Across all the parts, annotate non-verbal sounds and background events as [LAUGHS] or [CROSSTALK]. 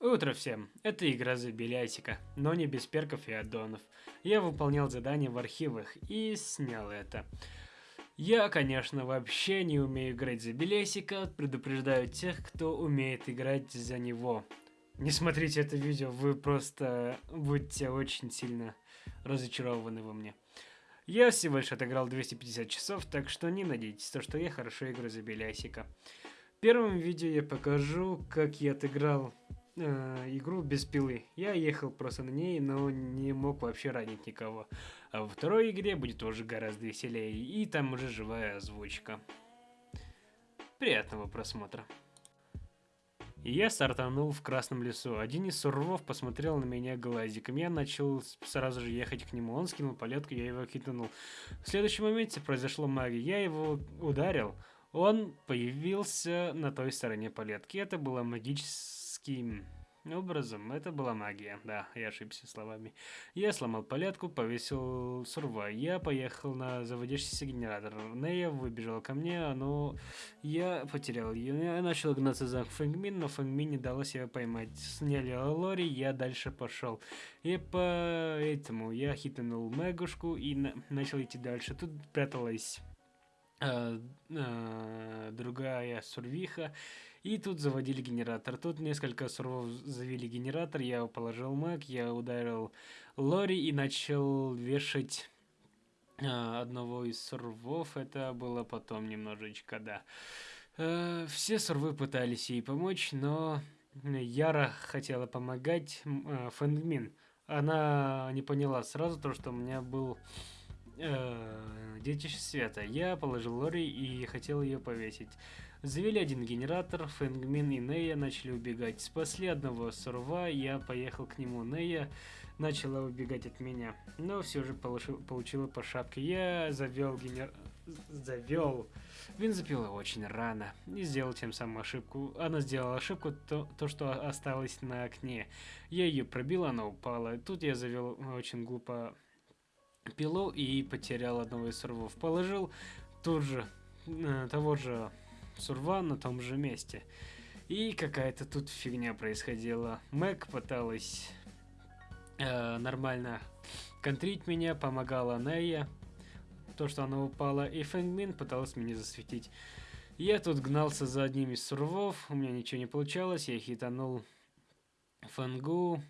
Утро всем. Это игра за Белясика, но не без перков и аддонов. Я выполнял задание в архивах и снял это. Я, конечно, вообще не умею играть за Белесика, предупреждаю тех, кто умеет играть за него. Не смотрите это видео, вы просто будете очень сильно разочарованы во мне. Я всего лишь отыграл 250 часов, так что не надейтесь, то, что я хорошо играю за Белясика. В первом видео я покажу, как я отыграл э, игру без пилы. Я ехал просто на ней, но не мог вообще ранить никого. А во второй игре будет уже гораздо веселее, и там уже живая озвучка. Приятного просмотра. Я стартанул в Красном лесу. Один из сурвов посмотрел на меня глазиком. Я начал сразу же ехать к нему. Он скинул полетку, я его хитанул. В следующем моменте произошло магия. Я его ударил. Он появился на той стороне палетки. Это было магическим образом. Это была магия. Да, я ошибся словами. Я сломал палетку, повесил сурва. Я поехал на заводящийся генератор. Нея выбежала ко мне, но я потерял ее. Я начал гнаться за Фэнгмин, но Фэнгмин не дала себя поймать. Сняли Лори, я дальше пошел. И поэтому я хитанул Мегушку и на начал идти дальше. Тут пряталась э, э, другая сурвиха. И тут заводили генератор. Тут несколько сурвов завели генератор, я положил мэг, я ударил Лори и начал вешать э, одного из сурвов. Это было потом немножечко, да. Э, все сурвы пытались ей помочь, но Яра хотела помогать э, Фэнгмин. Она не поняла сразу то, что у меня был э, Детище Света. Я положил Лори и хотел ее повесить. Завели один генератор, Фэнгмин и Нея начали убегать. Спасли одного сурва, я поехал к нему. Нея начала убегать от меня, но все же получил, получила по шапке. Я завел генер... завел бензопилу очень рано и сделал тем самым ошибку. Она сделала ошибку, то, то что осталось на окне. Я ее пробил, она упала. Тут я завел очень глупо пилу и потерял одного из сурвов. Положил тут же э, того же сурва на том же месте. И какая-то тут фигня происходила. Мэг пыталась э, нормально контрить меня, помогала Нея. То, что она упала. И Фэнгмин пыталась меня засветить. Я тут гнался за одним из сурвов. У меня ничего не получалось. Я хитанул Фэнгу.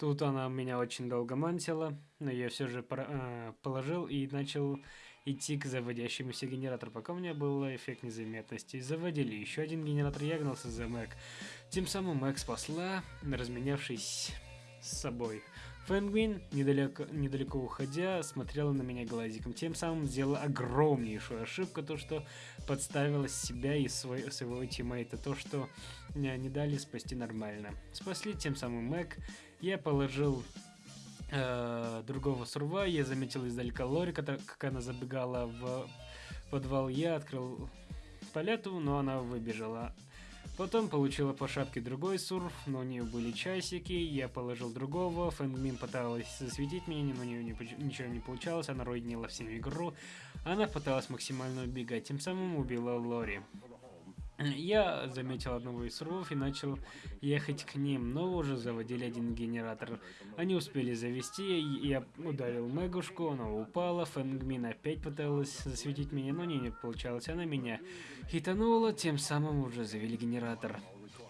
Тут она меня очень долго мантила, но я все же э, положил и начал идти к заводящемуся генератору, пока у меня был эффект незаметности. Заводили еще один генератор, я гнался за Мэг. Тем самым Мэг спасла, разменявшись с собой. Фэнгвин, недалеко, недалеко уходя, смотрела на меня глазиком. Тем самым сделала огромнейшую ошибку, то что подставила себя и свой, своего тиммейта, то что не дали спасти нормально. Спасли тем самым Мэг. Я положил э, другого сурва, я заметил издалека Лори, как она забегала в подвал. Я открыл палету, но она выбежала. Потом получила по шапке другой сурф, но у нее были часики, я положил другого, Фэнгмин пыталась засветить меня, но у нее ничего не получалось, она ройднила всем игру, она пыталась максимально убегать, тем самым убила Лори. Я заметил одного из сурвов и начал ехать к ним, но уже заводили один генератор. Они успели завести, я ударил Мегушку, она упала, Фэнгмин опять пыталась засветить меня, но не, не получалось, она меня хитанула, тем самым уже завели генератор.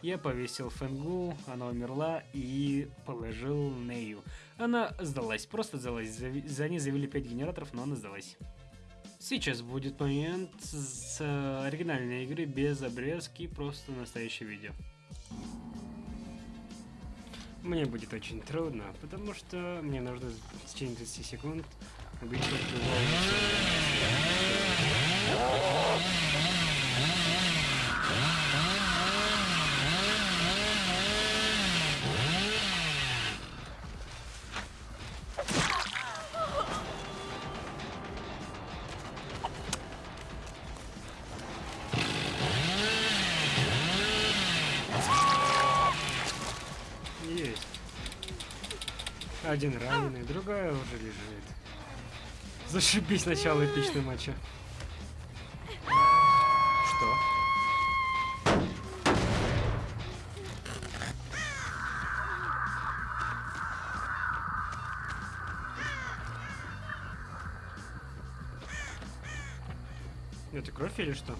Я повесил Фэнгу, она умерла и положил Нею. Она сдалась, просто сдалась, за ней завели 5 генераторов, но она сдалась. Сейчас будет момент с оригинальной игры без обрезки, просто настоящее видео. Мне будет очень трудно, потому что мне нужно в течение 30 секунд убить Один раненый, другая уже лежит. Зашибись начало эпичной матча. Что? Это кровь или что?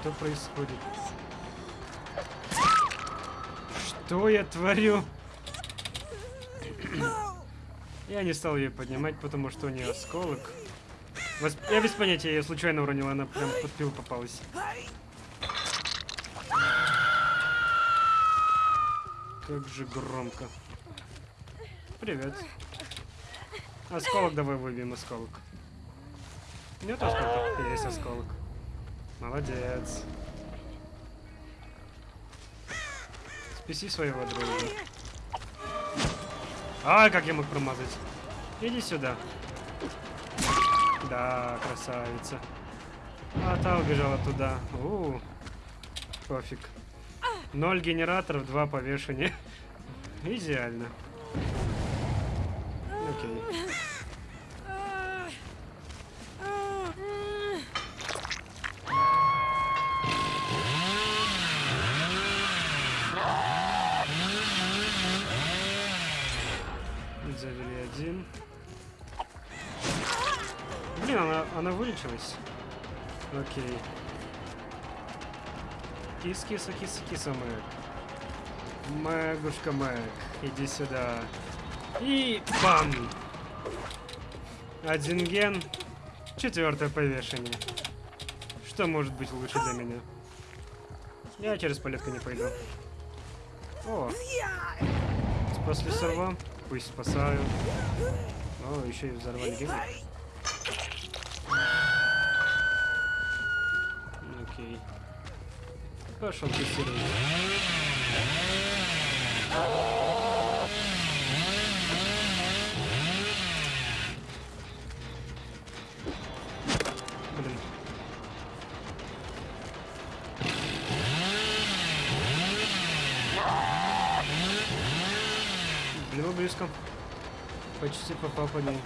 Что происходит? Что я творю? Я не стал ее поднимать, потому что у нее осколок. Я без понятия, я ее случайно уронил, она прям под пил попалась. Как же громко. Привет. Осколок, давай выбьем осколок. Нет осколка? Есть осколок. Молодец. Спаси своего друга. Ай, как я мог промазать. Иди сюда. Да, красавица. А та убежала туда. У, пофиг. Ноль генераторов, два повешения. [LAUGHS] Идеально. Окей. Завели один. Блин, она, она вылечилась. Окей. Кис, киса, киса, киса, Мэг. Мэгушка Мэг, иди сюда. И бам! Один ген. Четвертое повешение. Что может быть лучше для меня? Я через палетку не пойду. О, спасли серва. Пусть спасают. О, еще и взорвали гелик. Окей. Пошел тестировать. Блин. Было близко. Почти попал по ней.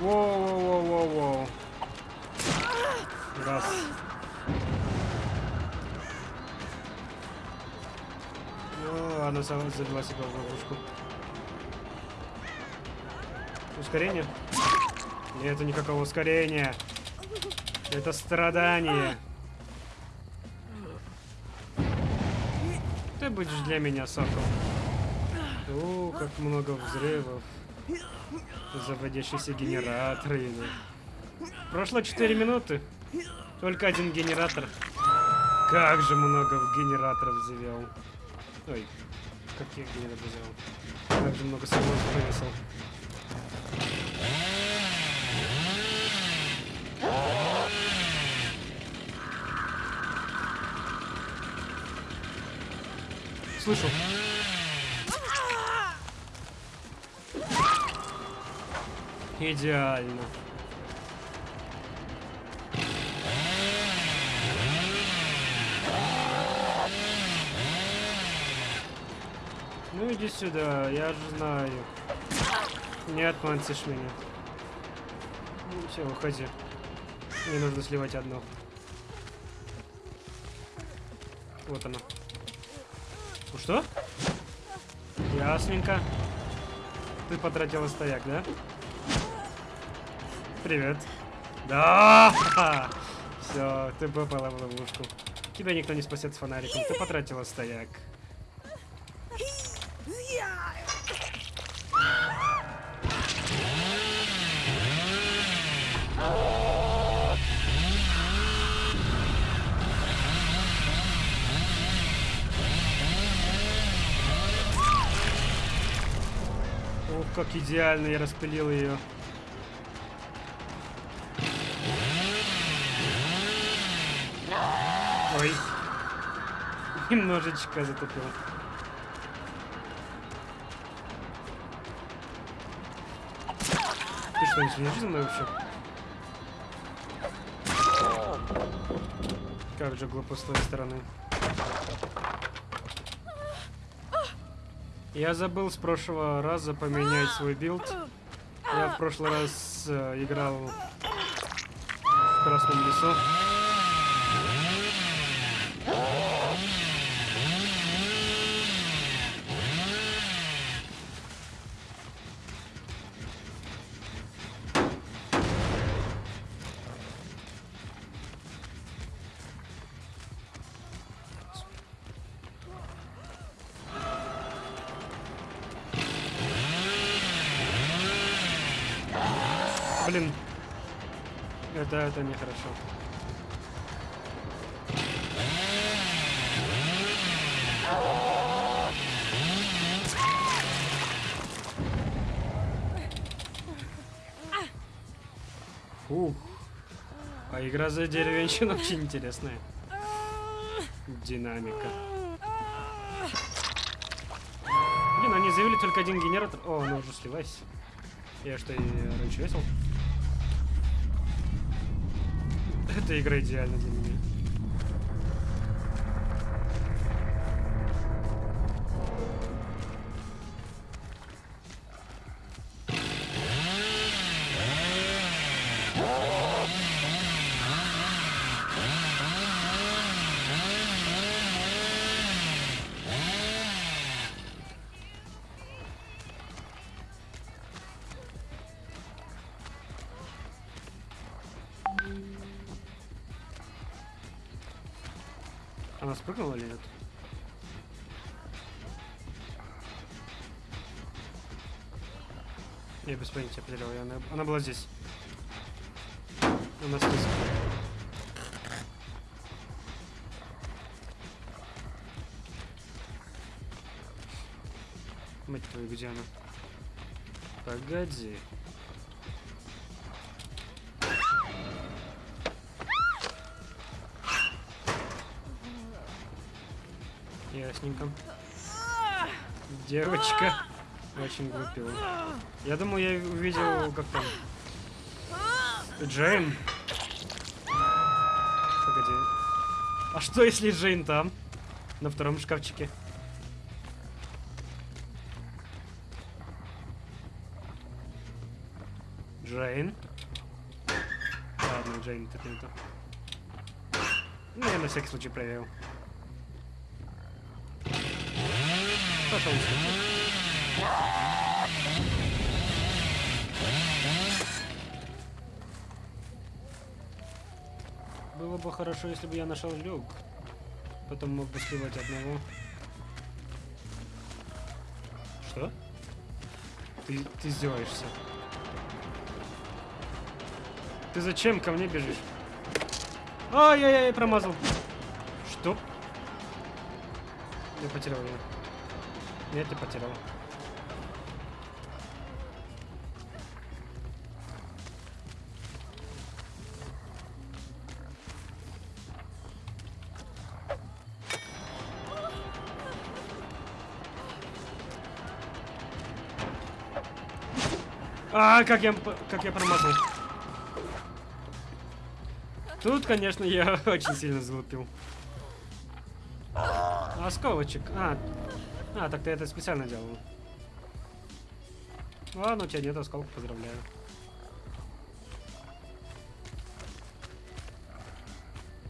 Воу-воу-воу-воу-воу. Раз. О, она сама завела себя в ловушку. Ускорение? Нету никакого ускорения. Это страдание. Ты будешь для меня соком. О, как много взрывов. Заводящиеся генераторы. Прошло 4 минуты. Только один генератор. Как же много генераторов завел. Ой, каких генераторов завел. Как же много самолетов повесил. Слышу. Идеально. Ну иди сюда, я же знаю. Не отманцишь меня. Ну, все, уходи. Мне нужно сливать одно. Вот оно. Ну что? Ясненько. Ты потратила стояк, да? Привет. Да! [LAUGHS] Все, ты попала в ловушку. Тебя никто не спасет с фонариком. Ты потратила стояк. Ох, как идеально я распылил ее. Ой. Немножечко затупил. Ты что, не следишь за мной вообще? Как же глупо с твоей стороны. Я забыл с прошлого раза поменять свой билд. Я в прошлый раз э, играл в Красном лесу. Это, это нехорошо. Ух. А игра за деревенщину очень интересная. Динамика. Блин, они заявили только один генератор. О, она уже слилась. Я что, и раньше весил? Эта игра идеальна для меня. Она спрыгнула или нет? Я без понятия потерял. я- Она, она была здесь. Она здесь. Мать твою, где она? Погоди. Ясненько. Девочка очень глупила. Я думал, я увидел, как там... Джейн. Погоди. А что, если Джейн там? На втором шкафчике. Джейн. Ладно, Джейн, это не то. Ну, я на всякий случай проверил. Пошел Было бы хорошо, если бы я нашел люк. Потом мог бы сливать одного. Что? Ты, ты издеваешься. Ты зачем ко мне бежишь? Ай-яй-яй, промазал. Что? Я потерял ее. Я потерял. А, как я, как я промазал. Тут, конечно, я [LAUGHS] очень сильно залупил. Осколочек. А, а, так ты это специально делал. Ладно, у тебя нет осколка, поздравляю.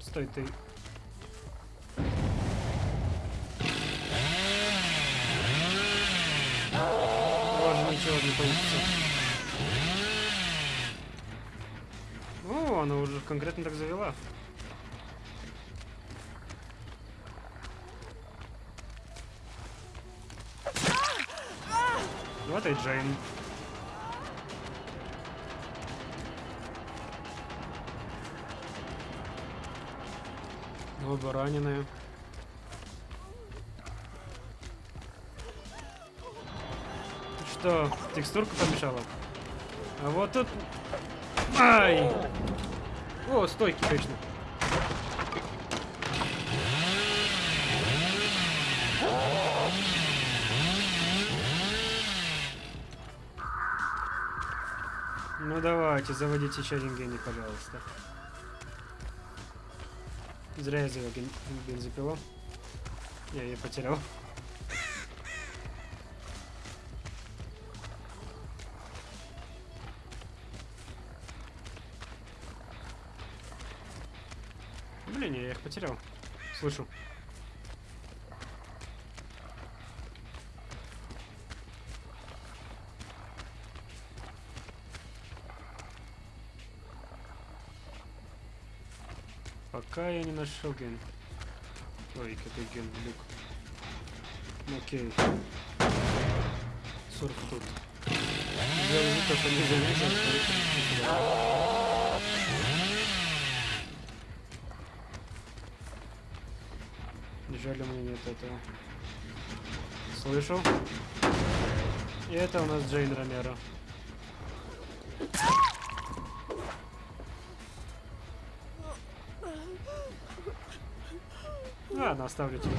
Стой, ты. Ладно, ничего не получится. О, она уже конкретно так завела. И Джейн. Оба раненые. Что, текстурка помешала? А вот тут... Ай! О, стойки, точно. Давайте, заводите еще один гений, пожалуйста. Зря я завел бензопилу. Я ее потерял. Блин, я их потерял. Слышу. Пока я не нашел ген. Ой, какой ген, люк. Окей. Сурф тут. Делаю вид, что не заметил, Жаль, у меня нет этого. Слышал? И это у нас Джейн Ромеро. Ладно, оставлю тебя.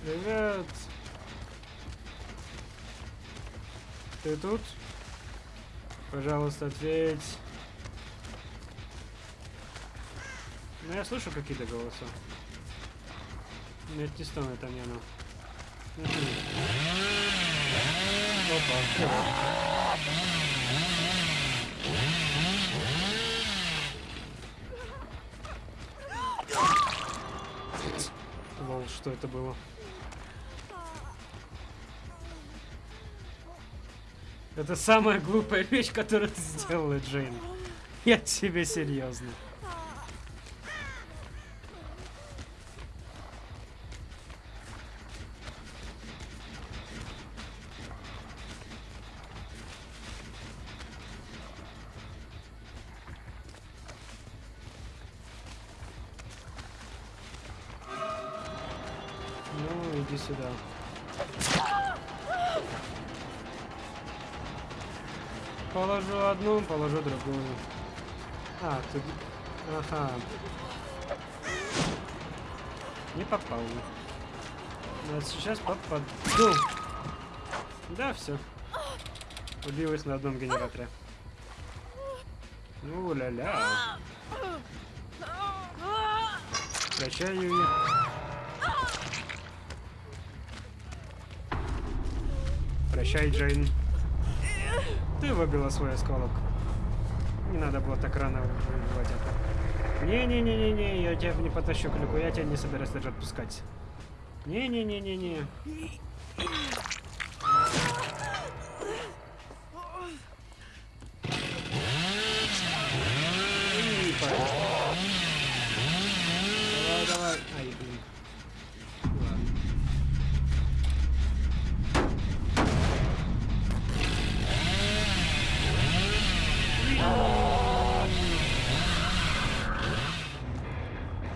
Привет. Ты тут? Пожалуйста, ответь. Ну, я слышу какие-то голоса. Нет, не стану, это не оно. Опа, Лол, что это было? Это самая глупая вещь, которую ты сделала, Джейн. Я тебе серьезно. Положу другую. А, тут... Ага. Не попал. Но сейчас попаду. Да, все. Убилась на одном генераторе. Ну, ля-ля. Прощай, Юи. Прощай, Джейн. Ты выбила свой осколок. Не надо было так рано выбивать это. Не-не-не-не-не, я тебя не потащу к люку, я тебя не собираюсь даже отпускать. Не-не-не-не-не. Давай, давай. Ай, блин. Ладно.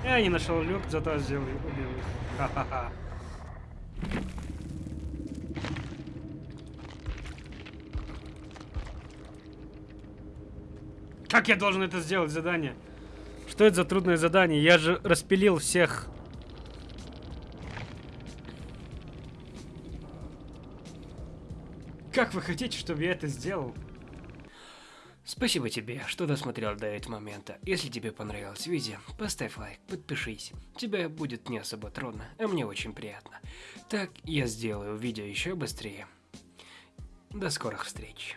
Я не нашел люк, зато сделал убил их. Как я должен это сделать, задание? Что это за трудное задание? Я же распилил всех. Как вы хотите, чтобы я это сделал? Спасибо тебе, что досмотрел до этого момента. Если тебе понравилось видео, поставь лайк, подпишись. Тебе будет не особо трудно, а мне очень приятно. Так я сделаю видео еще быстрее. До скорых встреч.